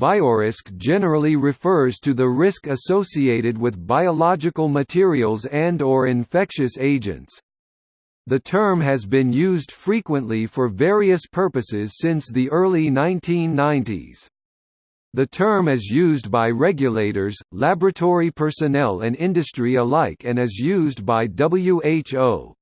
Biorisk generally refers to the risk associated with biological materials and or infectious agents. The term has been used frequently for various purposes since the early 1990s. The term is used by regulators, laboratory personnel and industry alike and is used by WHO.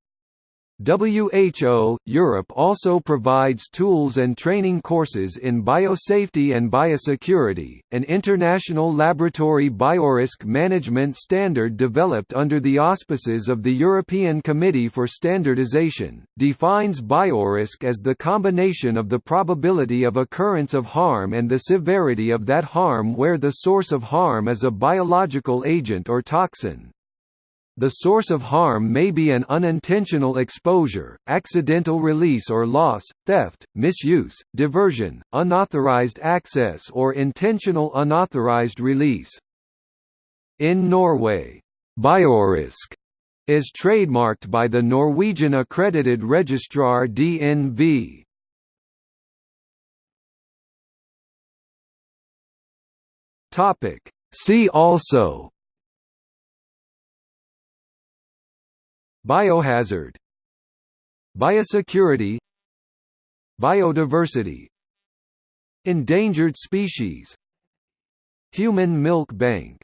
WHO, Europe also provides tools and training courses in biosafety and biosecurity. An international laboratory biorisk management standard developed under the auspices of the European Committee for Standardization defines biorisk as the combination of the probability of occurrence of harm and the severity of that harm where the source of harm is a biological agent or toxin. The source of harm may be an unintentional exposure, accidental release or loss, theft, misuse, diversion, unauthorized access or intentional unauthorized release. In Norway, Biorisk is trademarked by the Norwegian accredited registrar DNV. See also Biohazard. Biosecurity. Biodiversity. Endangered species. Human milk bank